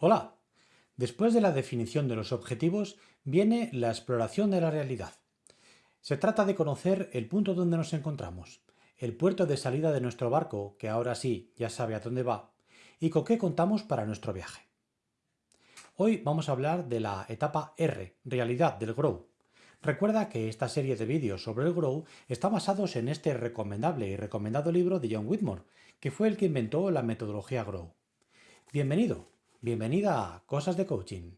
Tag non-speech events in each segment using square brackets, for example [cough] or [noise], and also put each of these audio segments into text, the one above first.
Hola. Después de la definición de los objetivos viene la exploración de la realidad. Se trata de conocer el punto donde nos encontramos, el puerto de salida de nuestro barco, que ahora sí ya sabe a dónde va, y con qué contamos para nuestro viaje. Hoy vamos a hablar de la etapa R, realidad del Grow. Recuerda que esta serie de vídeos sobre el Grow está basados en este recomendable y recomendado libro de John Whitmore, que fue el que inventó la metodología Grow. Bienvenido, bienvenida a Cosas de Coaching.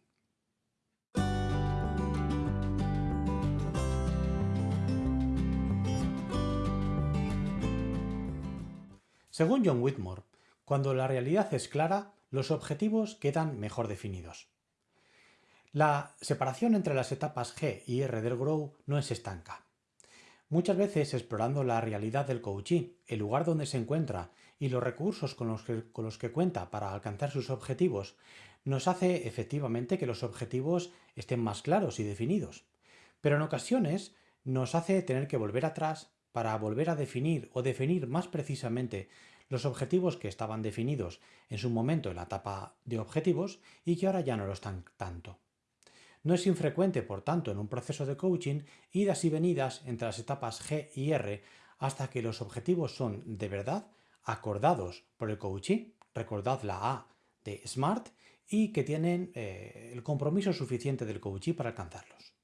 Según John Whitmore, cuando la realidad es clara, los objetivos quedan mejor definidos. La separación entre las etapas G y R del Grow no es estanca. Muchas veces explorando la realidad del coachee, el lugar donde se encuentra y los recursos con los, que, con los que cuenta para alcanzar sus objetivos, nos hace efectivamente que los objetivos estén más claros y definidos. Pero en ocasiones nos hace tener que volver atrás para volver a definir o definir más precisamente los objetivos que estaban definidos en su momento en la etapa de objetivos y que ahora ya no lo están tanto. No es infrecuente, por tanto, en un proceso de coaching, idas y venidas entre las etapas G y R hasta que los objetivos son de verdad acordados por el coachee, recordad la A de SMART, y que tienen eh, el compromiso suficiente del coachee para alcanzarlos.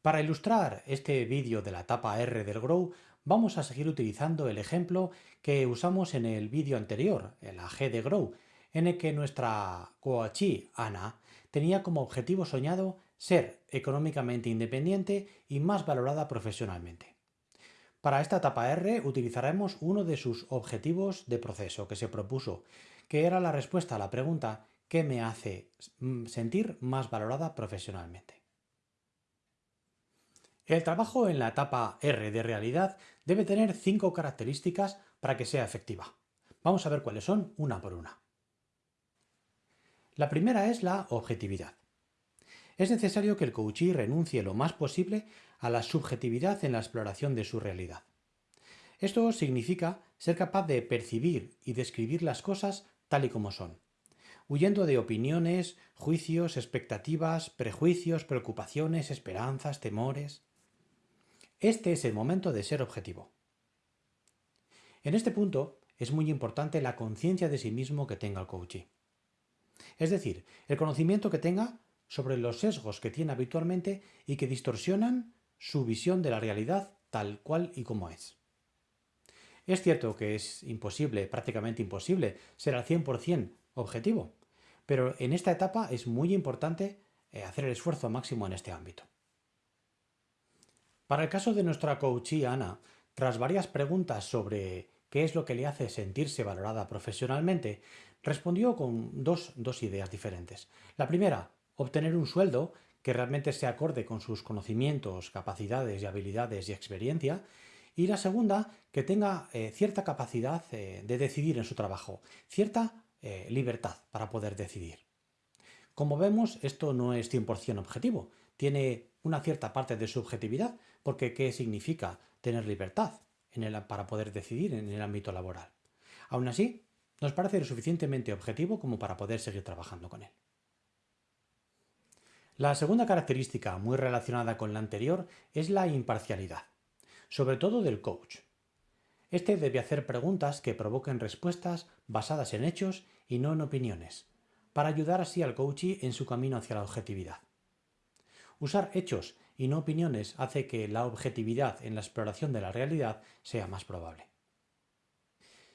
Para ilustrar este vídeo de la etapa R del Grow, vamos a seguir utilizando el ejemplo que usamos en el vídeo anterior, la G de Grow, en el que nuestra coachee, Ana, tenía como objetivo soñado ser económicamente independiente y más valorada profesionalmente. Para esta etapa R utilizaremos uno de sus objetivos de proceso que se propuso, que era la respuesta a la pregunta ¿qué me hace sentir más valorada profesionalmente? El trabajo en la etapa R de realidad debe tener cinco características para que sea efectiva. Vamos a ver cuáles son una por una. La primera es la objetividad. Es necesario que el coachee renuncie lo más posible a la subjetividad en la exploración de su realidad. Esto significa ser capaz de percibir y describir las cosas tal y como son, huyendo de opiniones, juicios, expectativas, prejuicios, preocupaciones, esperanzas, temores. Este es el momento de ser objetivo. En este punto es muy importante la conciencia de sí mismo que tenga el coachee. Es decir, el conocimiento que tenga sobre los sesgos que tiene habitualmente y que distorsionan su visión de la realidad tal cual y como es. Es cierto que es imposible, prácticamente imposible, ser al 100% objetivo, pero en esta etapa es muy importante eh, hacer el esfuerzo máximo en este ámbito. Para el caso de nuestra coachee Ana, tras varias preguntas sobre qué es lo que le hace sentirse valorada profesionalmente, respondió con dos, ideas diferentes. La primera, obtener un sueldo que realmente se acorde con sus conocimientos, capacidades y habilidades y experiencia. Y la segunda, que tenga eh, cierta capacidad eh, de decidir en su trabajo, cierta eh, libertad para poder decidir. Como vemos, esto no es 100% objetivo, tiene una cierta parte de subjetividad, porque ¿qué significa tener libertad? para poder decidir en el ámbito laboral. Aún así, nos parece lo suficientemente objetivo como para poder seguir trabajando con él. La segunda característica, muy relacionada con la anterior, es la imparcialidad, sobre todo del coach. Este debe hacer preguntas que provoquen respuestas basadas en hechos y no en opiniones, para ayudar así al coachee en su camino hacia la objetividad. Usar hechos y no opiniones hace que la objetividad en la exploración de la realidad sea más probable.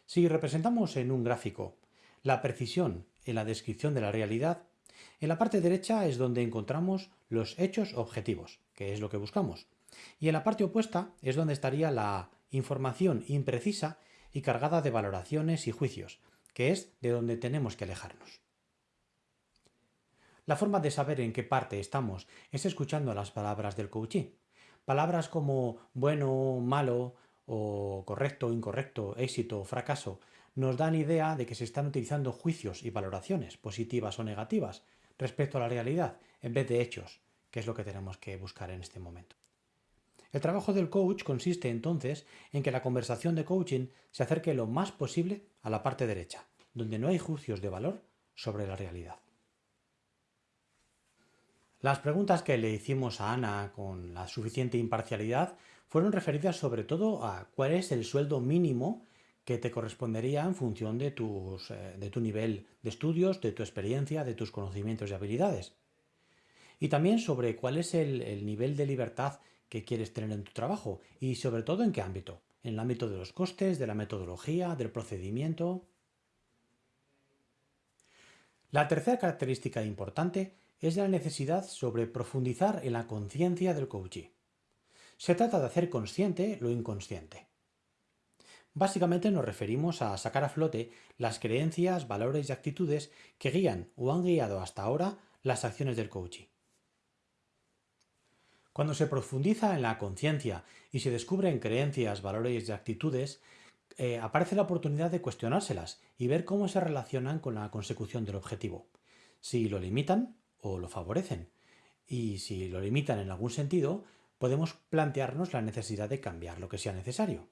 Si representamos en un gráfico la precisión en la descripción de la realidad, en la parte derecha es donde encontramos los hechos objetivos, que es lo que buscamos, y en la parte opuesta es donde estaría la información imprecisa y cargada de valoraciones y juicios, que es de donde tenemos que alejarnos. La forma de saber en qué parte estamos es escuchando las palabras del coachee. Palabras como bueno, malo o correcto, incorrecto, éxito, fracaso, nos dan idea de que se están utilizando juicios y valoraciones, positivas o negativas, respecto a la realidad, en vez de hechos, que es lo que tenemos que buscar en este momento. El trabajo del coach consiste entonces en que la conversación de coaching se acerque lo más posible a la parte derecha, donde no hay juicios de valor sobre la realidad. Las preguntas que le hicimos a Ana con la suficiente imparcialidad fueron referidas sobre todo a cuál es el sueldo mínimo que te correspondería en función de, eh, de tu nivel de estudios, de tu experiencia, de tus conocimientos y habilidades. Y también sobre cuál es el, nivel de libertad que quieres tener en tu trabajo y sobre todo en qué ámbito. En el ámbito de los costes, de la metodología, del procedimiento. La tercera característica importante es la necesidad sobre profundizar en la conciencia del coachee. Se trata de hacer consciente lo inconsciente. Básicamente nos referimos a sacar a flote las creencias, valores y actitudes que guían o han guiado hasta ahora las acciones del coachee. Cuando se profundiza en la conciencia y se descubren creencias, valores y actitudes, eh, aparece la oportunidad de cuestionárselas y ver cómo se relacionan con la consecución del objetivo. Si lo limitan o lo favorecen. Y si lo limitan en algún sentido, podemos plantearnos la necesidad de cambiar lo que sea necesario.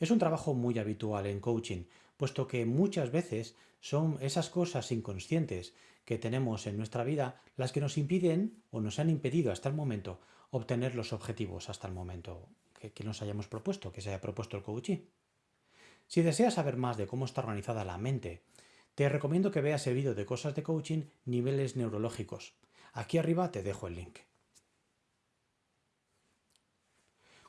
Es un trabajo muy habitual en coaching, puesto que muchas veces son esas cosas inconscientes que tenemos en nuestra vida las que nos impiden o nos han impedido hasta el momento obtener los objetivos hasta el momento que, nos hayamos propuesto, que se haya propuesto el coaching. Si deseas saber más de cómo está organizada la mente, te recomiendo que veas el vídeo de cosas de coaching niveles neurológicos. Aquí arriba te dejo el link.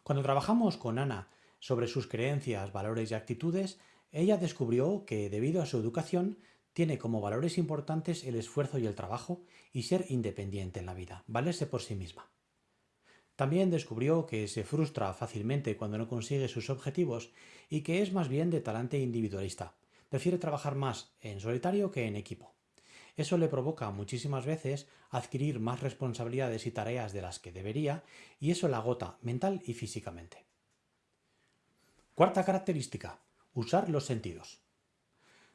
Cuando trabajamos con Ana sobre sus creencias, valores y actitudes, ella descubrió que debido a su educación tiene como valores importantes el esfuerzo y el trabajo y ser independiente en la vida, valerse por sí misma. También descubrió que se frustra fácilmente cuando no consigue sus objetivos y que es más bien de talante individualista. Prefiere trabajar más en solitario que en equipo. Eso le provoca muchísimas veces adquirir más responsabilidades y tareas de las que debería y eso la agota mental y físicamente. Cuarta característica, usar los sentidos.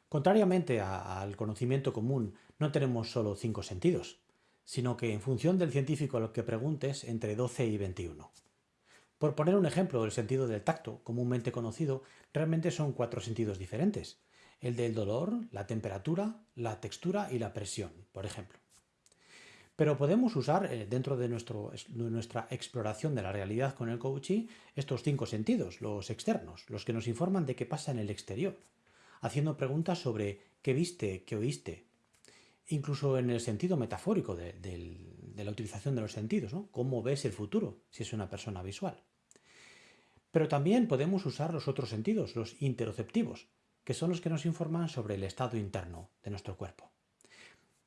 Contrariamente al conocimiento común, no tenemos solo cinco sentidos, sino que en función del científico al que preguntes, entre 12 y 21. Por poner un ejemplo, el sentido del tacto, comúnmente conocido, realmente son cuatro sentidos diferentes. El del dolor, la temperatura, la textura y la presión, por ejemplo. Pero podemos usar eh, dentro de, nuestra exploración de la realidad con el coaching estos cinco sentidos, los externos, los que nos informan de qué pasa en el exterior, haciendo preguntas sobre qué viste, qué oíste, incluso en el sentido metafórico de, la utilización de los sentidos, ¿no? cómo ves el futuro si es una persona visual. Pero también podemos usar los otros sentidos, los interoceptivos, que son los que nos informan sobre el estado interno de nuestro cuerpo.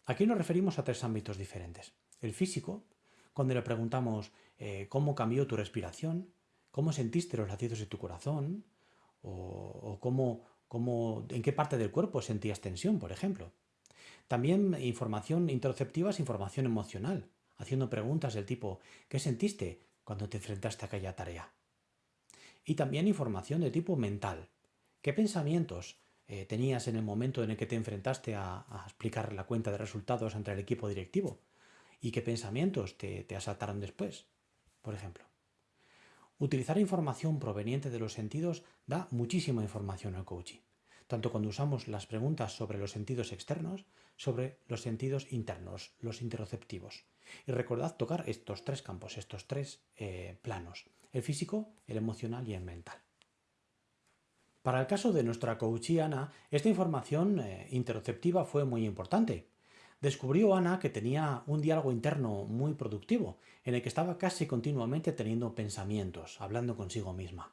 Aquí nos referimos a tres ámbitos diferentes. El físico, cuando le preguntamos eh, cómo cambió tu respiración, cómo sentiste los latidos de tu corazón, o, cómo, en qué parte del cuerpo sentías tensión, por ejemplo. También información interoceptiva es información emocional, haciendo preguntas del tipo ¿qué sentiste cuando te enfrentaste a aquella tarea? Y también información de tipo mental. ¿Qué pensamientos eh, tenías en el momento en el que te enfrentaste a, explicar la cuenta de resultados ante el equipo directivo y qué pensamientos te, te asaltaron después, por ejemplo. Utilizar información proveniente de los sentidos da muchísima información al coaching, tanto cuando usamos las preguntas sobre los sentidos externos, sobre los sentidos internos, los interoceptivos. Y recordad tocar estos tres campos, estos tres eh, planos, el físico, el emocional y el mental. Para el caso de nuestra coachí Ana, esta información eh, interoceptiva fue muy importante. Descubrió Ana que tenía un diálogo interno muy productivo, en el que estaba casi continuamente teniendo pensamientos, hablando consigo misma.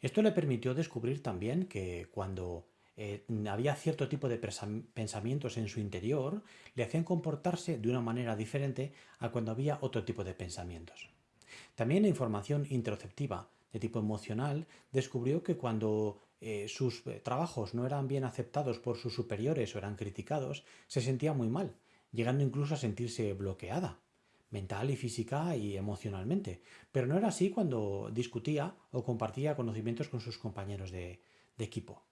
Esto le permitió descubrir también que cuando eh, había cierto tipo de pensamientos en su interior, le hacían comportarse de una manera diferente a cuando había otro tipo de pensamientos. También la información interoceptiva de tipo emocional, descubrió que cuando eh, sus eh, trabajos no eran bien aceptados por sus superiores o eran criticados, se sentía muy mal, llegando incluso a sentirse bloqueada, mental y física y emocionalmente. Pero no era así cuando discutía o compartía conocimientos con sus compañeros de equipo.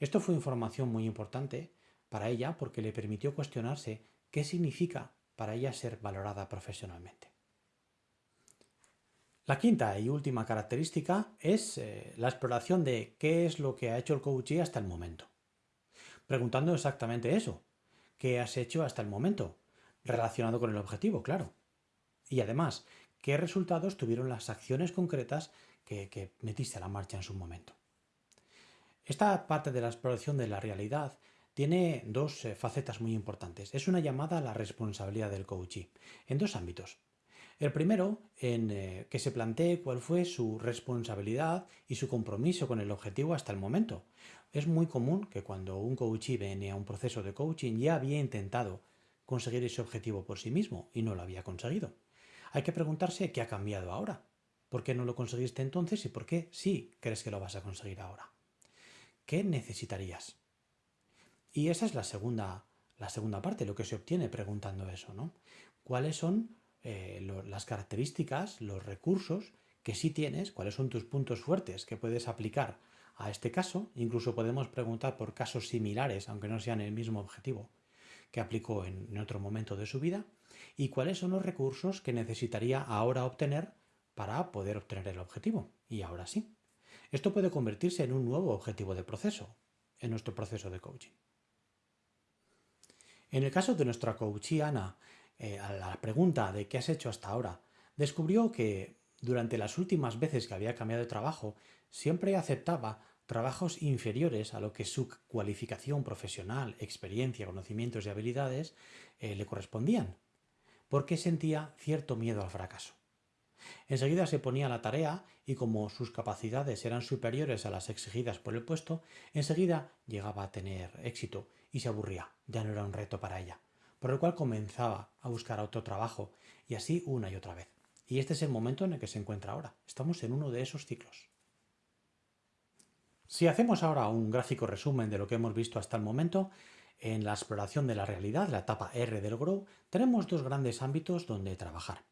Esto fue información muy importante para ella porque le permitió cuestionarse qué significa para ella ser valorada profesionalmente. La quinta y última característica es eh, la exploración de qué es lo que ha hecho el coachee hasta el momento. preguntando exactamente eso. ¿Qué has hecho hasta el momento? Relacionado con el objetivo, claro. Y además, ¿qué resultados tuvieron las acciones concretas que, que metiste a la marcha en su momento? Esta parte de la exploración de la realidad tiene dos eh, facetas muy importantes. Es una llamada a la responsabilidad del coachee en dos ámbitos. El primero, en eh, que se plantee cuál fue su responsabilidad y su compromiso con el objetivo hasta el momento. Es muy común que cuando un coachee viene a un proceso de coaching ya había intentado conseguir ese objetivo por sí mismo y no lo había conseguido. Hay que preguntarse qué ha cambiado ahora. ¿Por qué no lo conseguiste entonces y por qué sí crees que lo vas a conseguir ahora? ¿Qué necesitarías? Y esa es la segunda, la segunda parte, lo que se obtiene preguntando eso, ¿no? ¿Cuáles son eh, las características, los recursos que sí tienes, cuáles son tus puntos fuertes que puedes aplicar a este caso? Incluso podemos preguntar por casos similares, aunque no sean el mismo objetivo que aplicó en, en otro momento de su vida. ¿Y cuáles son los recursos que necesitaría ahora obtener para poder obtener el objetivo? Y ahora sí. Esto puede convertirse en un nuevo objetivo de proceso, en nuestro proceso de coaching. En el caso de nuestra coachee Ana, eh, a la pregunta de qué has hecho hasta ahora, descubrió que durante las últimas veces que había cambiado de trabajo, siempre aceptaba trabajos inferiores a lo que su cualificación profesional, experiencia, conocimientos y habilidades eh, le correspondían, porque sentía cierto miedo al fracaso. Enseguida se ponía a la tarea y como sus capacidades eran superiores a las exigidas por el puesto, enseguida llegaba a tener éxito y se aburría, ya no era un reto para ella, por el cual comenzaba a buscar otro trabajo y así una y otra vez. Y este es el momento en el que se encuentra ahora. Estamos en uno de esos ciclos. Si hacemos ahora un gráfico resumen de lo que hemos visto hasta el momento, en la exploración de la realidad, la etapa R del Grow, tenemos dos grandes ámbitos donde trabajar.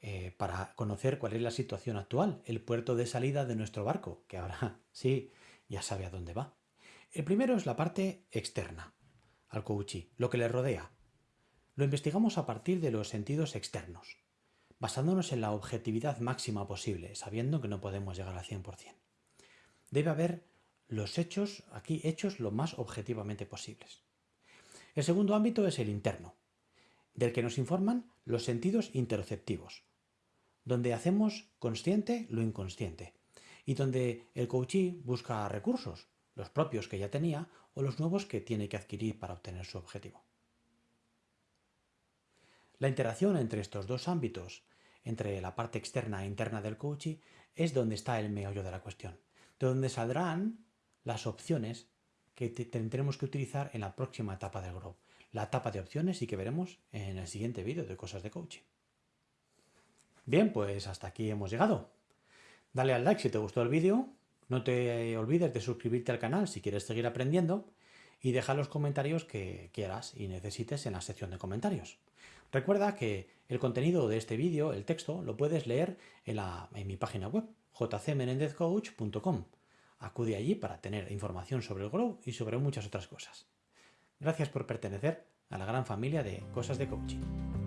Eh, para conocer cuál es la situación actual, el puerto de salida de nuestro barco, que ahora [laughs] sí ya sabe a dónde va. El primero es la parte externa al coachee, lo que le rodea. Lo investigamos a partir de los sentidos externos, basándonos en la objetividad máxima posible, sabiendo que no podemos llegar al 100%. Debe haber los hechos, aquí hechos lo más objetivamente posibles. El segundo ámbito es el interno, del que nos informan los sentidos interoceptivos, donde hacemos consciente lo inconsciente y donde el coachee busca recursos, los propios que ya tenía o los nuevos que tiene que adquirir para obtener su objetivo. La interacción entre estos dos ámbitos, entre la parte externa e interna del coaching, es donde está el meollo de la cuestión, de donde saldrán las opciones que tendremos que utilizar en la próxima etapa del Grow, la etapa de opciones y que veremos en el siguiente vídeo de cosas de coaching. Bien, pues hasta aquí hemos llegado. Dale al like si te gustó el vídeo, no te olvides de suscribirte al canal si quieres seguir aprendiendo y deja los comentarios que quieras y necesites en la sección de comentarios. Recuerda que el contenido de este vídeo, el texto, lo puedes leer en, mi página web, jcmenendezcoach.com. Acude allí para tener información sobre el Grow y sobre muchas otras cosas. Gracias por pertenecer a la gran familia de Cosas de Coaching.